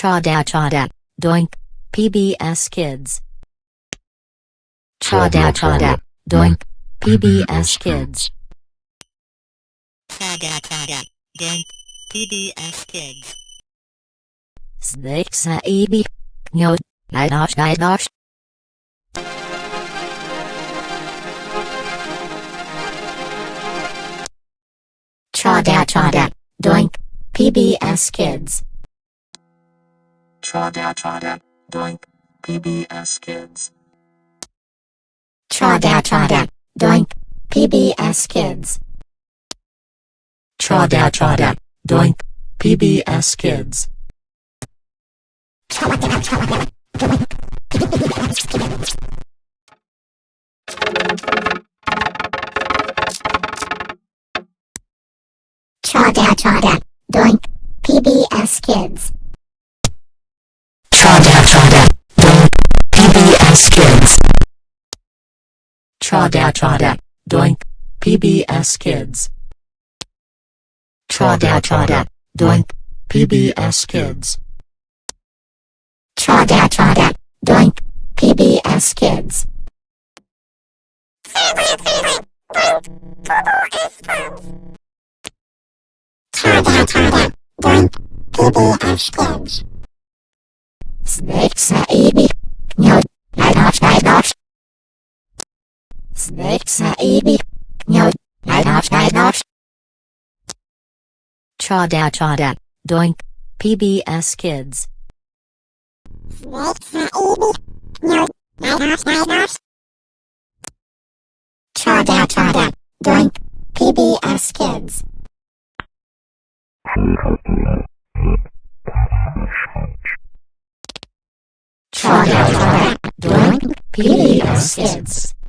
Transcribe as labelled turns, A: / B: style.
A: Chada chada. Doink. PBS Kids. Chada chada. Doink. PBS Kids.
B: Chada chada. Doink. PBS Kids.
A: Snake saibi. No. Nidosh nidosh. Chada chada. Doink. PBS Kids.
C: Chawda Chawda, Doink, PBS Kids.
A: Chawda Chawda, Doink, PBS Kids.
C: Chawda Chawda, Doink, PBS Kids.
A: Chaw da
C: chaw da, Doink, PBS Kids. Kids. Trada trada, doink, PBS Kids. Doink, PBS Kids.
A: Trada trada, doink, PBS Kids. Favorite favorite, doink, boo ash. Snakes are eating, no Snake saibi. No. Nidosh nidosh. Chada chada. Doink. PBS Kids. Snake saibi. No. Nidosh nidosh. Chada chada. Doink. PBS Kids. Chada chada. Doink. PBS Kids.